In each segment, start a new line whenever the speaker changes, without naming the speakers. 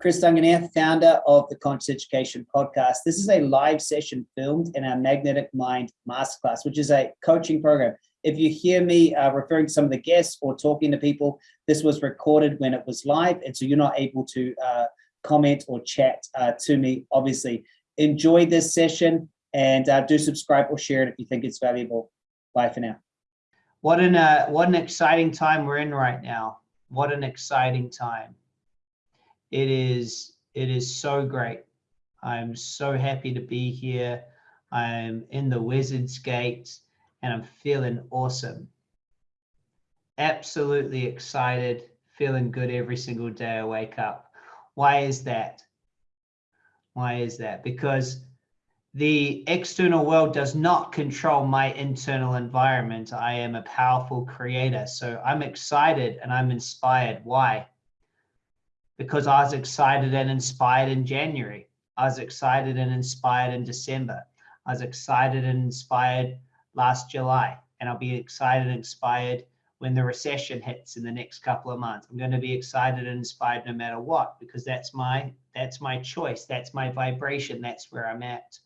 Chris Duncan here, founder of the Conscious Education Podcast. This is a live session filmed in our Magnetic Mind Masterclass, which is a coaching program. If you hear me uh, referring to some of the guests or talking to people, this was recorded when it was live, and so you're not able to uh, comment or chat uh, to me, obviously. Enjoy this session and uh, do subscribe or share it if you think it's valuable. Bye for now.
What an, uh, what an exciting time we're in right now. What an exciting time. It is, it is so great. I'm so happy to be here. I'm in the Wizard's Gate and I'm feeling awesome. Absolutely excited, feeling good every single day I wake up. Why is that? Why is that? Because the external world does not control my internal environment. I am a powerful creator. So I'm excited and I'm inspired. Why? Because I was excited and inspired in January. I was excited and inspired in December. I was excited and inspired last July. And I'll be excited and inspired when the recession hits in the next couple of months. I'm going to be excited and inspired no matter what, because that's my that's my choice. That's my vibration. That's where I'm at.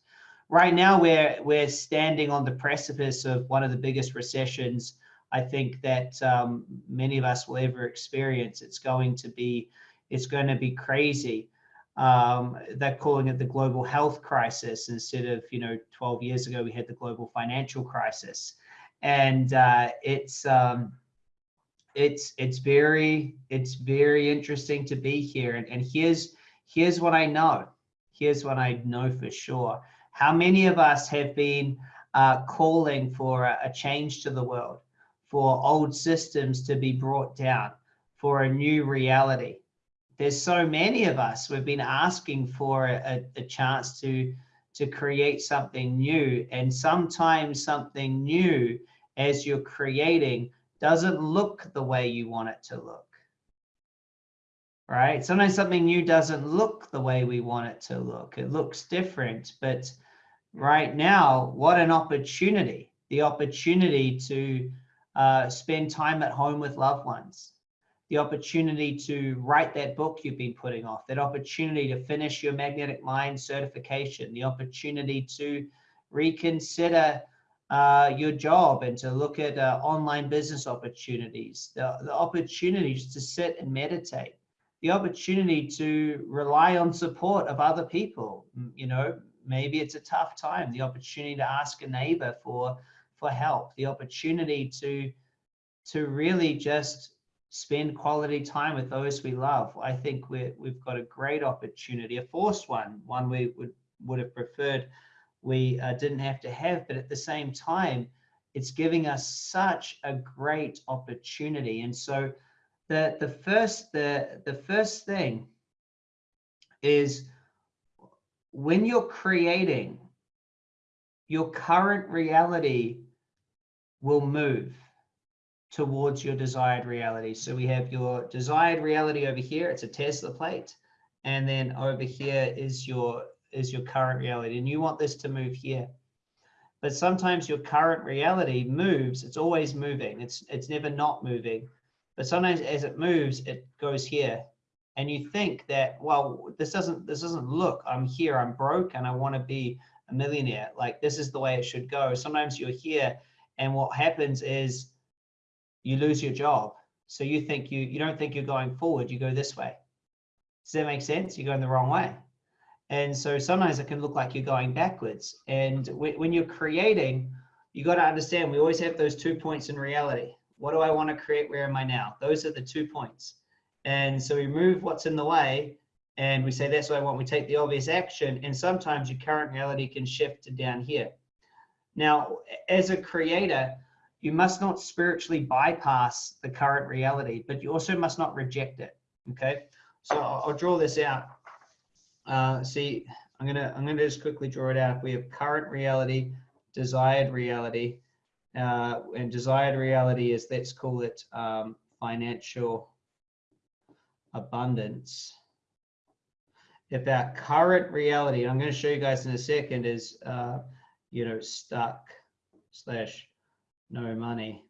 Right now, we're we're standing on the precipice of one of the biggest recessions I think that um, many of us will ever experience. It's going to be it's going to be crazy. Um, they're calling it the global health crisis instead of you know 12 years ago we had the global financial crisis, and uh, it's um, it's it's very it's very interesting to be here. And, and here's here's what I know. Here's what I know for sure. How many of us have been uh, calling for a, a change to the world, for old systems to be brought down, for a new reality? There's so many of us, we've been asking for a, a chance to, to create something new. And sometimes something new as you're creating doesn't look the way you want it to look right? Sometimes something new doesn't look the way we want it to look. It looks different, but right now, what an opportunity, the opportunity to uh, spend time at home with loved ones, the opportunity to write that book you've been putting off, that opportunity to finish your magnetic mind certification, the opportunity to reconsider uh, your job and to look at uh, online business opportunities, the, the opportunities to sit and meditate, the opportunity to rely on support of other people, you know, maybe it's a tough time, the opportunity to ask a neighbor for, for help, the opportunity to, to really just spend quality time with those we love. I think we we've got a great opportunity, a forced one, one we would, would have preferred we uh, didn't have to have, but at the same time, it's giving us such a great opportunity. And so the, the first, the, the first thing is when you're creating, your current reality will move towards your desired reality. So we have your desired reality over here. It's a Tesla plate. And then over here is your is your current reality. And you want this to move here. But sometimes your current reality moves. It's always moving. It's it's never not moving. But sometimes as it moves, it goes here and you think that well this doesn't this doesn't look i'm here i'm broke and i want to be a millionaire like this is the way it should go sometimes you're here and what happens is you lose your job. So you think you you don't think you're going forward you go this way. Does that make sense? You're going the wrong way. And so sometimes it can look like you're going backwards. And when you're creating you got to understand we always have those two points in reality. What do i want to create? Where am i now? Those are the two points. And so we move what's in the way and we say, that's what I want. We take the obvious action. And sometimes your current reality can shift to down here. Now, as a creator, you must not spiritually bypass the current reality, but you also must not reject it. Okay. So I'll, I'll draw this out. Uh, see, I'm gonna I'm gonna just quickly draw it out. We have current reality, desired reality, uh, and desired reality is let's call it um, financial abundance. If our current reality, I'm going to show you guys in a second, is uh, you know stuck slash no money.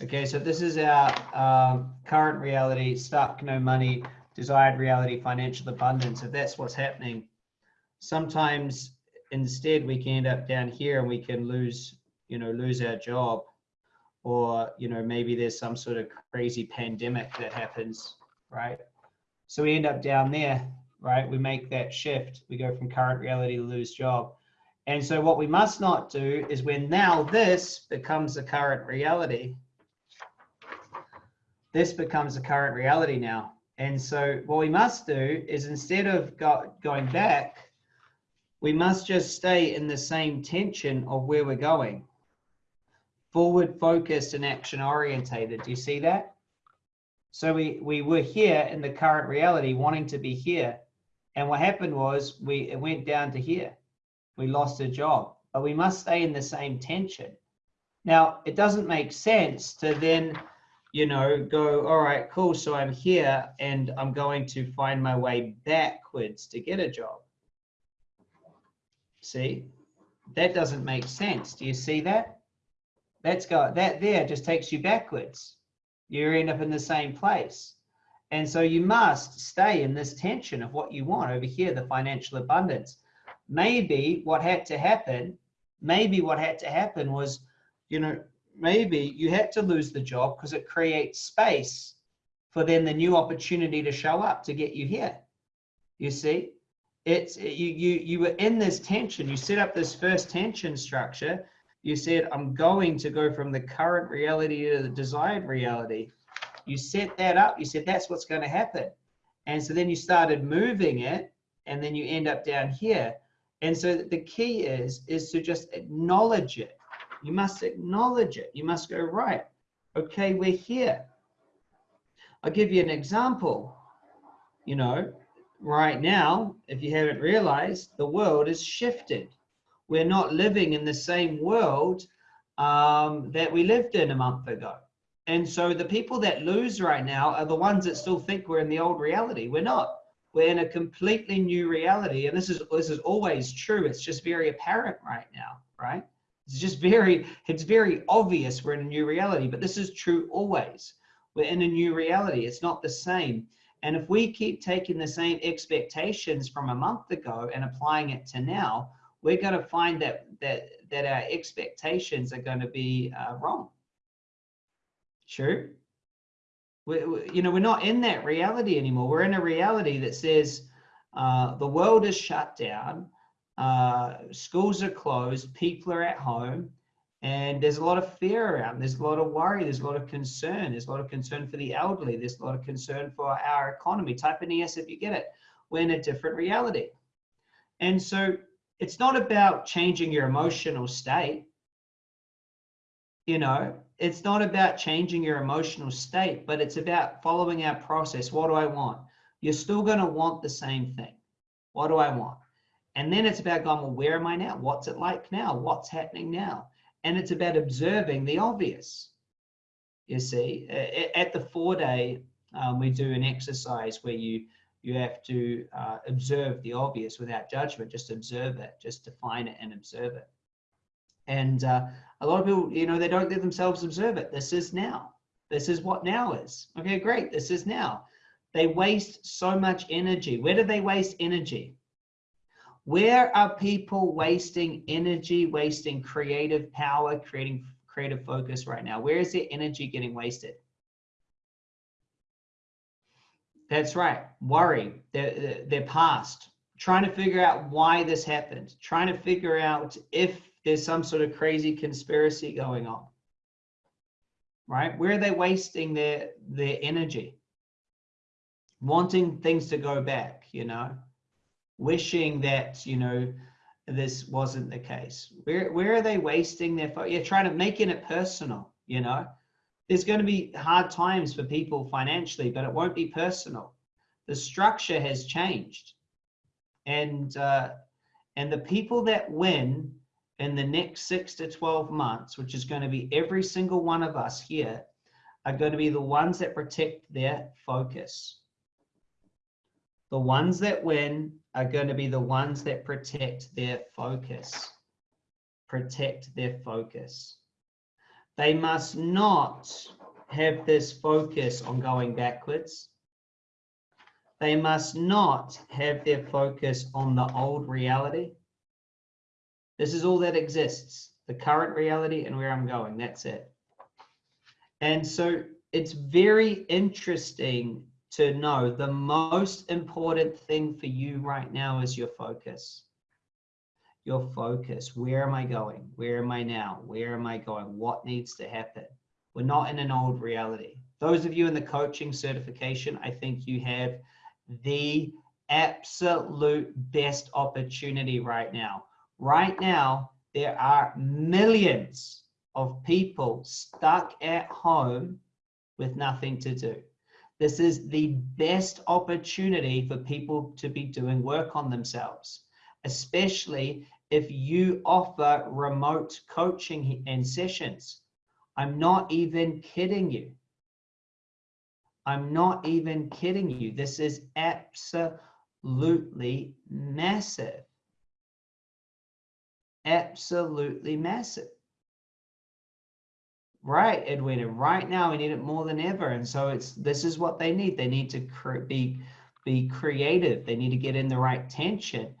Okay, so this is our um, current reality, stuck, no money, desired reality, financial abundance. If that's what's happening, sometimes instead we can end up down here and we can lose, you know, lose our job. Or, you know, maybe there's some sort of crazy pandemic that happens, right? So we end up down there, right? We make that shift. We go from current reality to lose job. And so what we must not do is when now this becomes the current reality, this becomes the current reality now. And so what we must do is instead of go, going back, we must just stay in the same tension of where we're going. Forward focused and action orientated. Do you see that? So we, we were here in the current reality wanting to be here. And what happened was we it went down to here. We lost a job, but we must stay in the same tension. Now, it doesn't make sense to then you know, go, all right, cool. So I'm here and I'm going to find my way backwards to get a job. See, that doesn't make sense. Do you see that? That's go that there just takes you backwards. You end up in the same place. And so you must stay in this tension of what you want over here, the financial abundance. Maybe what had to happen, maybe what had to happen was, you know, maybe you had to lose the job because it creates space for then the new opportunity to show up to get you here. You see, it's you you you were in this tension. You set up this first tension structure. You said, I'm going to go from the current reality to the desired reality. You set that up. You said that's what's going to happen. And so then you started moving it, and then you end up down here. And so the key is is to just acknowledge it you must acknowledge it. You must go, right, okay, we're here. I'll give you an example. You know, right now, if you haven't realized, the world has shifted. We're not living in the same world um, that we lived in a month ago. And so the people that lose right now are the ones that still think we're in the old reality. We're not. We're in a completely new reality. And this is this is always true. It's just very apparent right now, right? It's just very, it's very obvious we're in a new reality, but this is true always. We're in a new reality. It's not the same. And if we keep taking the same expectations from a month ago and applying it to now, we're going to find that that that our expectations are going to be uh, wrong. True. We, you know, we're not in that reality anymore. We're in a reality that says uh, the world is shut down uh, schools are closed, people are at home, and there's a lot of fear around. There's a lot of worry. There's a lot of concern. There's a lot of concern for the elderly. There's a lot of concern for our economy. Type in yes if you get it. We're in a different reality. And so it's not about changing your emotional state. You know, it's not about changing your emotional state, but it's about following our process. What do I want? You're still going to want the same thing. What do I want? And then it's about going, well, where am I now? What's it like now? What's happening now? And it's about observing the obvious. You see, at the four day, um, we do an exercise where you you have to uh, observe the obvious without judgment, just observe it, just define it and observe it. And uh, a lot of people, you know, they don't let themselves observe it. This is now. This is what now is. Okay, great. This is now. They waste so much energy. Where do they waste energy? Where are people wasting energy, wasting creative power, creating creative focus right now? Where is their energy getting wasted? That's right. Worry, their, their past, trying to figure out why this happened, trying to figure out if there's some sort of crazy conspiracy going on. Right? Where are they wasting their their energy? Wanting things to go back, you know wishing that you know this wasn't the case where where are they wasting their you're trying to making it personal you know there's going to be hard times for people financially but it won't be personal the structure has changed and uh, and the people that win in the next six to 12 months which is going to be every single one of us here are going to be the ones that protect their focus the ones that win are going to be the ones that protect their focus. Protect their focus. They must not have this focus on going backwards. They must not have their focus on the old reality. This is all that exists, the current reality and where I'm going, that's it. And so it's very interesting to know the most important thing for you right now is your focus. Your focus. Where am I going? Where am I now? Where am I going? What needs to happen? We're not in an old reality. Those of you in the coaching certification, I think you have the absolute best opportunity right now. Right now, there are millions of people stuck at home with nothing to do. This is the best opportunity for people to be doing work on themselves, especially if you offer remote coaching and sessions. I'm not even kidding you. I'm not even kidding you. This is absolutely massive. Absolutely massive. Right, Edwina. Right now, we need it more than ever, and so it's this is what they need. They need to be be creative. They need to get in the right tension.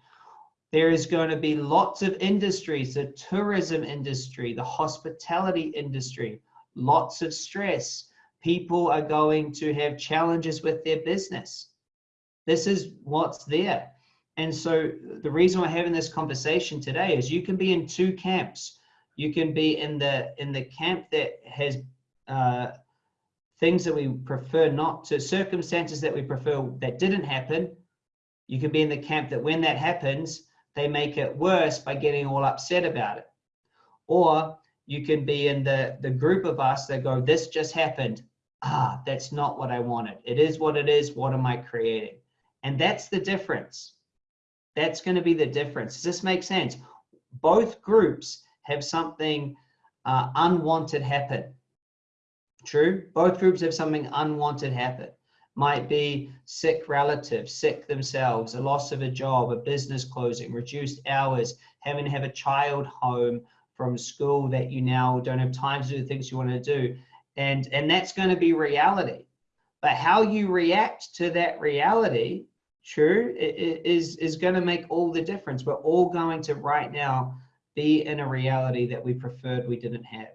There is going to be lots of industries: the tourism industry, the hospitality industry. Lots of stress. People are going to have challenges with their business. This is what's there. And so the reason we're having this conversation today is you can be in two camps. You can be in the in the camp that has uh, things that we prefer not to circumstances that we prefer that didn't happen. You can be in the camp that when that happens they make it worse by getting all upset about it. Or you can be in the the group of us that go this just happened. Ah that's not what i wanted. It is what it is. What am i creating? And that's the difference that's going to be the difference does this make sense both groups have something uh, unwanted happen. True, both groups have something unwanted happen. Might be sick relatives, sick themselves, a loss of a job, a business closing, reduced hours, having to have a child home from school that you now don't have time to do the things you want to do. And, and that's going to be reality. But how you react to that reality, true, is, is going to make all the difference. We're all going to right now be in a reality that we preferred we didn't have.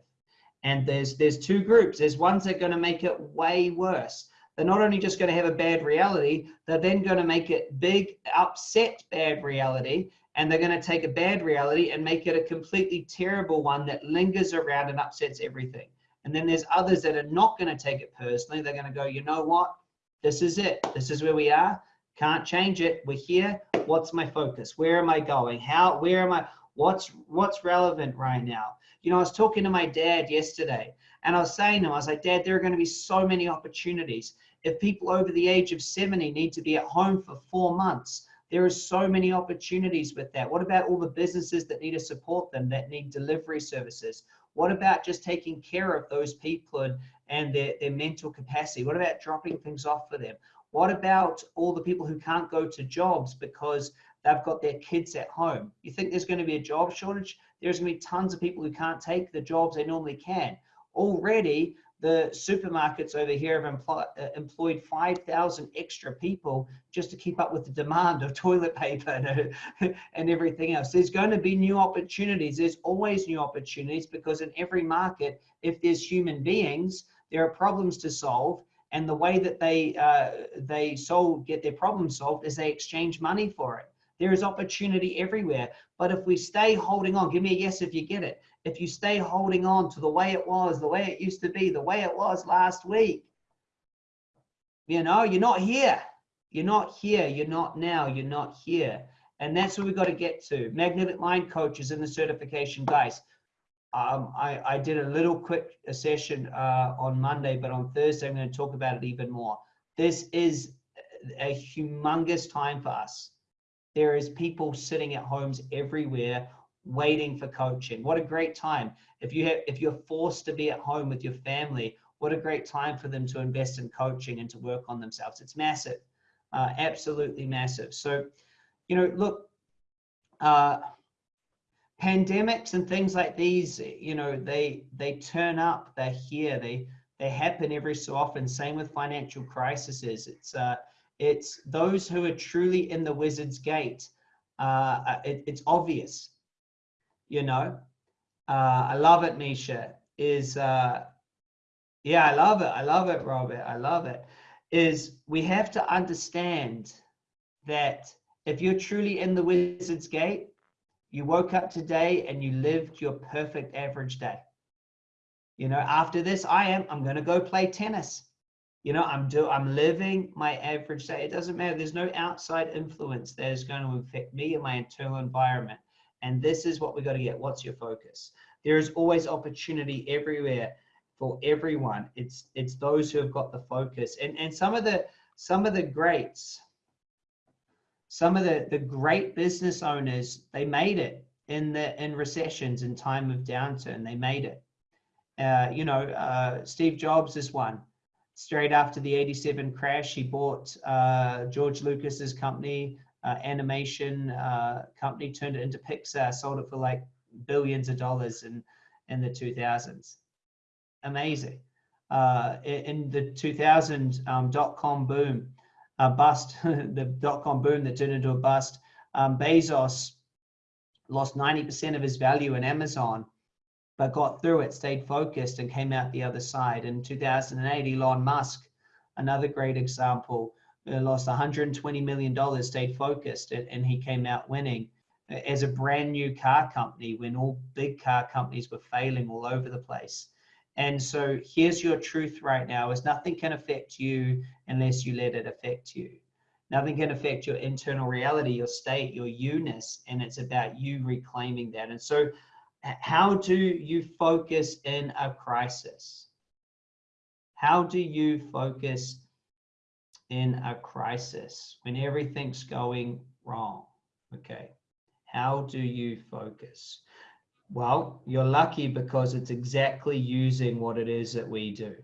And there's there's two groups. There's ones that are going to make it way worse. They're not only just going to have a bad reality, they're then going to make it big, upset bad reality. And they're going to take a bad reality and make it a completely terrible one that lingers around and upsets everything. And then there's others that are not going to take it personally. They're going to go, you know what? This is it. This is where we are. Can't change it. We're here. What's my focus? Where am I going? How, where am I? What's what's relevant right now? You know, I was talking to my dad yesterday and I was saying to him, I was like, Dad, there are going to be so many opportunities. If people over the age of 70 need to be at home for four months, there are so many opportunities with that. What about all the businesses that need to support them, that need delivery services? What about just taking care of those people and, and their, their mental capacity? What about dropping things off for them? What about all the people who can't go to jobs because they've got their kids at home. You think there's going to be a job shortage? There's going to be tons of people who can't take the jobs they normally can. Already, the supermarkets over here have employ, uh, employed 5,000 extra people just to keep up with the demand of toilet paper and, and everything else. There's going to be new opportunities. There's always new opportunities because in every market, if there's human beings, there are problems to solve. And the way that they uh, they solve get their problem solved is they exchange money for it. There is opportunity everywhere. But if we stay holding on, give me a yes if you get it. If you stay holding on to the way it was, the way it used to be, the way it was last week, you know, you're not here. You're not here. You're not now. You're not here. And that's what we've got to get to. Magnetic Mind Coaches in the certification, guys. Um, I, I, did a little quick session uh, on Monday, but on Thursday, I'm going to talk about it even more. This is a humongous time for us. There is people sitting at homes everywhere waiting for coaching. What a great time. If you have if you're forced to be at home with your family, what a great time for them to invest in coaching and to work on themselves. It's massive. Uh, absolutely massive. So, you know, look, uh, pandemics and things like these, you know, they they turn up, they're here, they they happen every so often. Same with financial crises. It's uh, it's those who are truly in the wizard's gate. Uh, uh it, it's obvious, you know. Uh, I love it, Misha. Is uh, yeah, I love it. I love it, Robert. I love it. Is we have to understand that if you're truly in the wizard's gate, you woke up today and you lived your perfect average day. You know, after this, I am, I'm going to go play tennis. You know, I'm do I'm living my average day. It doesn't matter. There's no outside influence that is going to affect me and my internal environment. And this is what we got to get. What's your focus? There is always opportunity everywhere for everyone. It's it's those who have got the focus. And and some of the some of the greats, some of the, the great business owners, they made it in the in recessions in time of downturn. They made it. Uh, you know, uh, Steve Jobs is one. Straight after the 87 crash, he bought uh, George Lucas's company, uh, animation uh, company, turned it into Pixar, sold it for like billions of dollars in, in the 2000s. Amazing. Uh, in the 2000 um, dot-com boom, a bust, the dot-com boom that turned into a bust. Um, Bezos lost 90% of his value in Amazon, but got through it, stayed focused and came out the other side. In 2008, Elon Musk, another great example, uh, lost 120 million dollars, stayed focused, and, and he came out winning as a brand new car company when all big car companies were failing all over the place. And so here's your truth right now is nothing can affect you unless you let it affect you. Nothing can affect your internal reality, your state, your you-ness, and it's about you reclaiming that. And so how do you focus in a crisis? How do you focus in a crisis when everything's going wrong? Okay. How do you focus? Well, you're lucky because it's exactly using what it is that we do.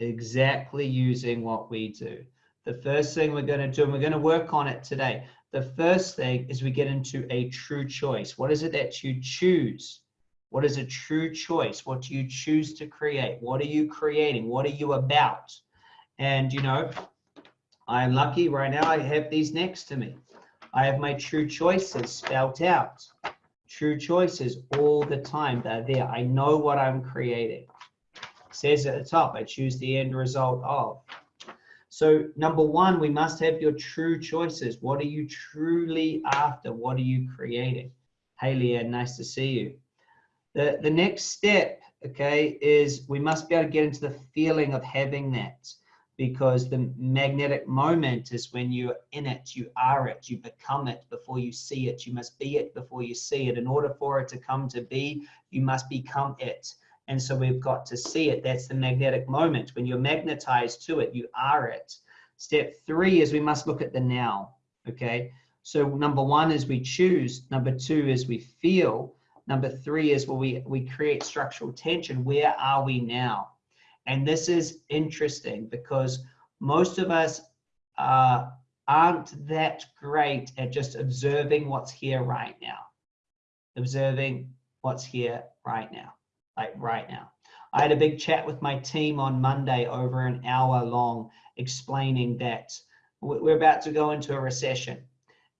Exactly using what we do. The first thing we're going to do, and we're going to work on it today. The first thing is we get into a true choice. What is it that you choose? What is a true choice? What do you choose to create? What are you creating? What are you about? And, you know, I'm lucky right now I have these next to me. I have my true choices spelt out true choices all the time. They're there. I know what I'm creating. It says at the top, I choose the end result of. So number one, we must have your true choices. What are you truly after? What are you creating? Hey, Leanne, nice to see you. The, the next step, okay, is we must be able to get into the feeling of having that because the magnetic moment is when you're in it, you are it, you become it before you see it. You must be it before you see it. In order for it to come to be, you must become it. And so we've got to see it. That's the magnetic moment. When you're magnetized to it, you are it. Step three is we must look at the now. Okay. So number one is we choose. Number two is we feel. Number three is where we, we create structural tension. Where are we now? And this is interesting because most of us uh, aren't that great at just observing what's here right now. Observing what's here right now, like right now. I had a big chat with my team on Monday over an hour long explaining that we're about to go into a recession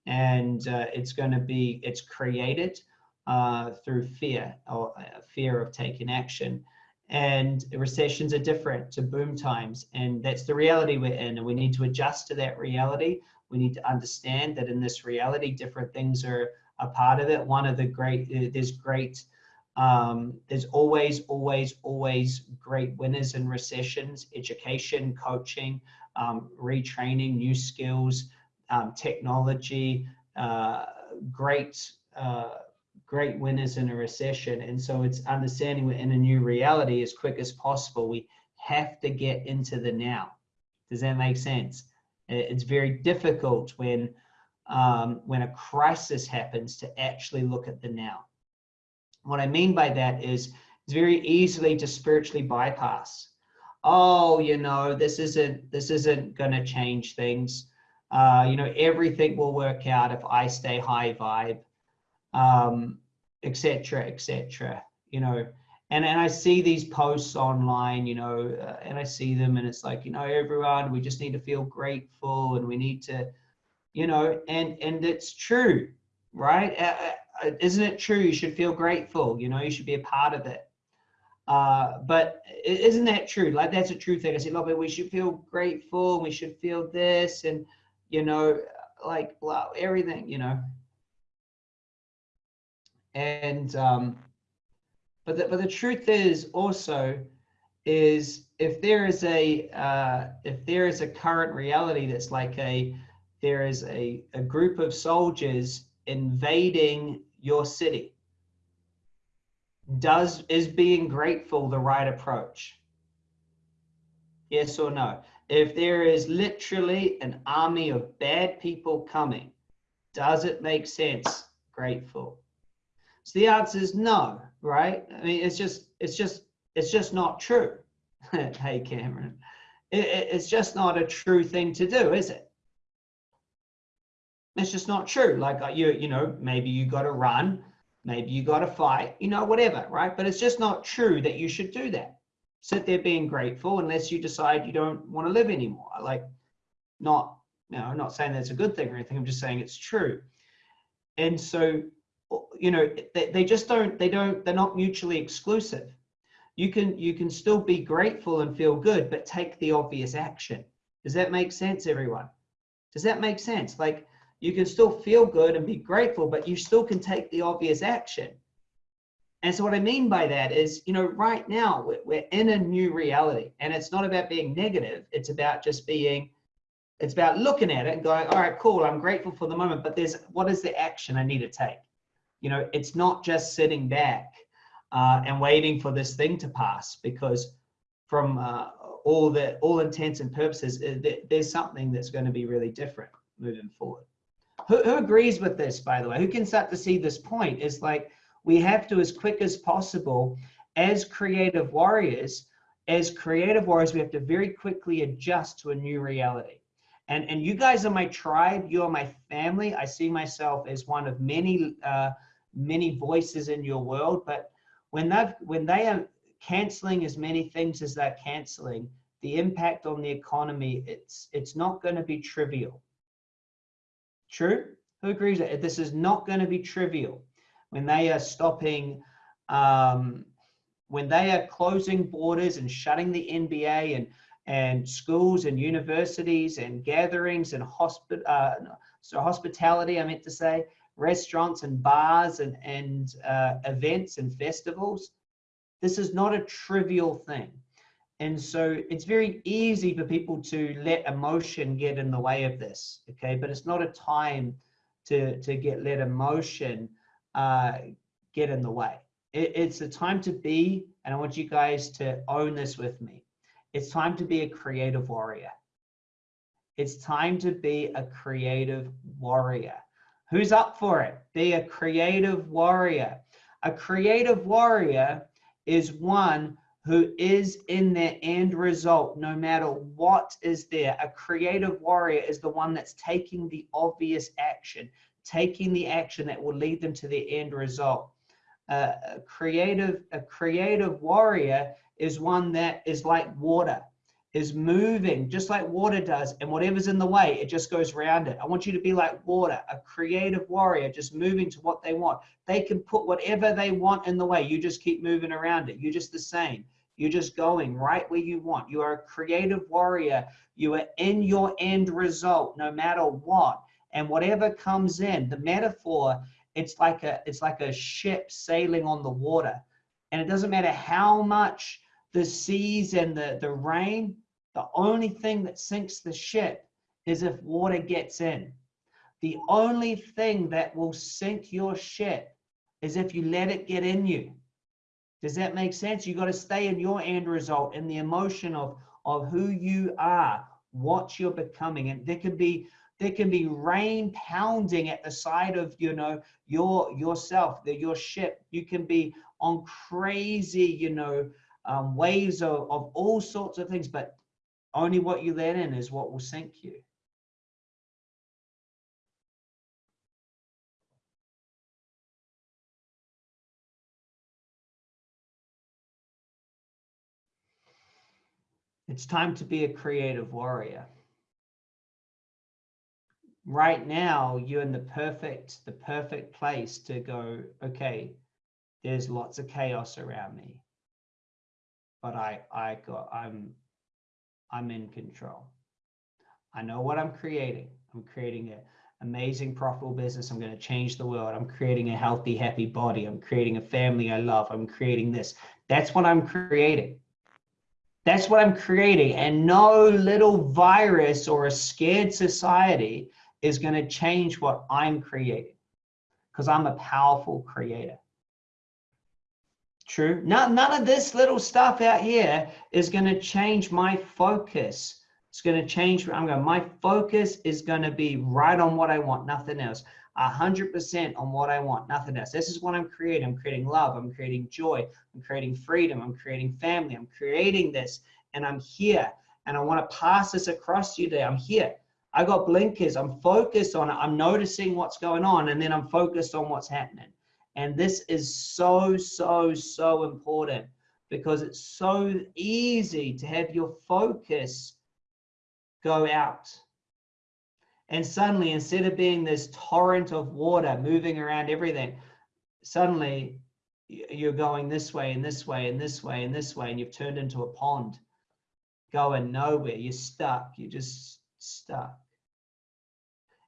and uh, it's going to be, it's created uh, through fear or uh, fear of taking action and recessions are different to boom times and that's the reality we're in and we need to adjust to that reality. We need to understand that in this reality different things are a part of it. One of the great uh, there's great um, there's always always always great winners in recessions education coaching um, retraining new skills um, technology uh, great uh, great winners in a recession. And so it's understanding we're in a new reality as quick as possible. We have to get into the now. Does that make sense? It's very difficult when um, when a crisis happens to actually look at the now. What I mean by that is it's very easily to spiritually bypass. Oh, you know, this isn't this isn't going to change things. Uh, you know, everything will work out if I stay high vibe um, etc., etc. You know, and and I see these posts online, you know, uh, and I see them, and it's like, you know, everyone, we just need to feel grateful, and we need to, you know, and and it's true, right? Uh, uh, isn't it true? You should feel grateful. You know, you should be a part of it. Uh, but isn't that true? Like that's a true thing. I said, love it. We should feel grateful. We should feel this, and you know, like wow, everything. You know, and um, but the, but the truth is also is if there is a uh, if there is a current reality that's like a there is a, a group of soldiers invading your city does is being grateful the right approach? Yes or no? If there is literally an army of bad people coming does it make sense? Grateful so the answer is no, right? I mean, it's just, it's just, it's just not true. hey, Cameron, it, it, it's just not a true thing to do, is it? It's just not true. Like uh, you, you know, maybe you got to run, maybe you got to fight, you know, whatever, right? But it's just not true that you should do that. Sit there being grateful unless you decide you don't want to live anymore. Like, not, you know, I'm not saying that's a good thing or anything. I'm just saying it's true. And so you know they, they just don't they don't they're not mutually exclusive. You can you can still be grateful and feel good but take the obvious action. Does that make sense everyone? Does that make sense? Like you can still feel good and be grateful but you still can take the obvious action. And so what i mean by that is you know right now we're, we're in a new reality and it's not about being negative. It's about just being it's about looking at it and going all right cool i'm grateful for the moment but there's what is the action i need to take you know, it's not just sitting back uh, and waiting for this thing to pass because from uh, all the all intents and purposes, uh, there's something that's going to be really different moving forward. Who, who agrees with this, by the way? Who can start to see this point? Is like we have to, as quick as possible, as creative warriors, as creative warriors, we have to very quickly adjust to a new reality. And and you guys are my tribe. You are my family. I see myself as one of many. Uh, many voices in your world, but when they've when they are canceling as many things as they're canceling, the impact on the economy, it's it's not going to be trivial. True? Who agrees that this is not going to be trivial when they are stopping, um, when they are closing borders and shutting the NBA and and schools and universities and gatherings and hospit uh, so hospitality, I meant to say, restaurants and bars and, and uh, events and festivals. This is not a trivial thing. And so it's very easy for people to let emotion get in the way of this, okay? But it's not a time to, to get let emotion uh, get in the way. It, it's a time to be, and I want you guys to own this with me. It's time to be a creative warrior. It's time to be a creative warrior. Who's up for it? Be a creative warrior. A creative warrior is one who is in their end result, no matter what is there. A creative warrior is the one that's taking the obvious action, taking the action that will lead them to the end result. Uh, a creative, a creative warrior is one that is like water is moving just like water does and whatever's in the way it just goes around it. I want you to be like water a creative warrior just moving to what they want. They can put whatever they want in the way. You just keep moving around it. You're just the same. You're just going right where you want. You are a creative warrior. You are in your end result no matter what. And whatever comes in the metaphor it's like a it's like a ship sailing on the water. And it doesn't matter how much the seas and the the rain the only thing that sinks the ship is if water gets in. The only thing that will sink your ship is if you let it get in you. Does that make sense? You got to stay in your end result, in the emotion of, of who you are, what you're becoming. And there can be there can be rain pounding at the side of you know your yourself, the, your ship. You can be on crazy, you know, um, waves of, of all sorts of things, but only what you let in is what will sink you. It's time to be a creative warrior. Right now, you're in the perfect, the perfect place to go, okay, there's lots of chaos around me. But I, I got, I'm, I'm in control. I know what I'm creating. I'm creating an amazing profitable business. I'm going to change the world. I'm creating a healthy, happy body. I'm creating a family I love. I'm creating this. That's what I'm creating. That's what I'm creating. And no little virus or a scared society is going to change what I'm creating because I'm a powerful creator. True. None, none of this little stuff out here is going to change my focus. It's going to change. I'm going, my focus is going to be right on what I want, nothing else. 100% on what I want, nothing else. This is what I'm creating. I'm creating love. I'm creating joy. I'm creating freedom. I'm creating family. I'm creating this and I'm here and I want to pass this across to you today. I'm here. I got blinkers. I'm focused on it. I'm noticing what's going on and then I'm focused on what's happening. And this is so, so, so important because it's so easy to have your focus go out. And suddenly, instead of being this torrent of water moving around everything, suddenly you're going this way and this way and this way and this way, and you've turned into a pond going nowhere. You're stuck. You're just stuck.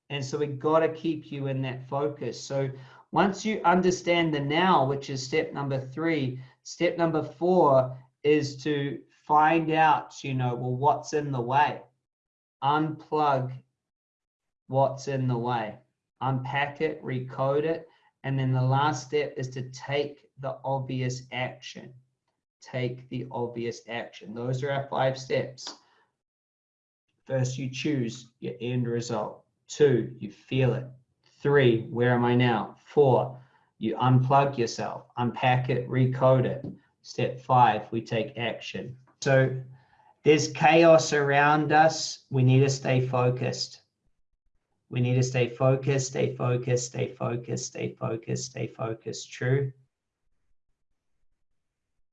And so we've got to keep you in that focus. So once you understand the now, which is step number three, step number four is to find out, you know, well, what's in the way? unplug what's in the way, unpack it, recode it. And then the last step is to take the obvious action. Take the obvious action. Those are our five steps. First, you choose your end result. Two, you feel it. Three, where am I now? Four, you unplug yourself, unpack it, recode it. Step five, we take action. So there's chaos around us. We need to stay focused. We need to stay focused, stay focused, stay focused, stay focused, stay focused. True.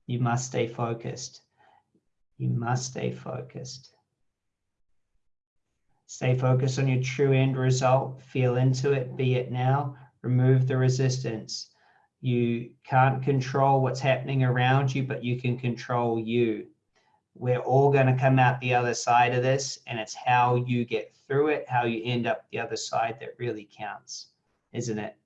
You must stay focused. You must stay focused. Stay focused on your true end result. Feel into it, be it now. Remove the resistance. You can't control what's happening around you, but you can control you we're all going to come out the other side of this and it's how you get through it how you end up the other side that really counts isn't it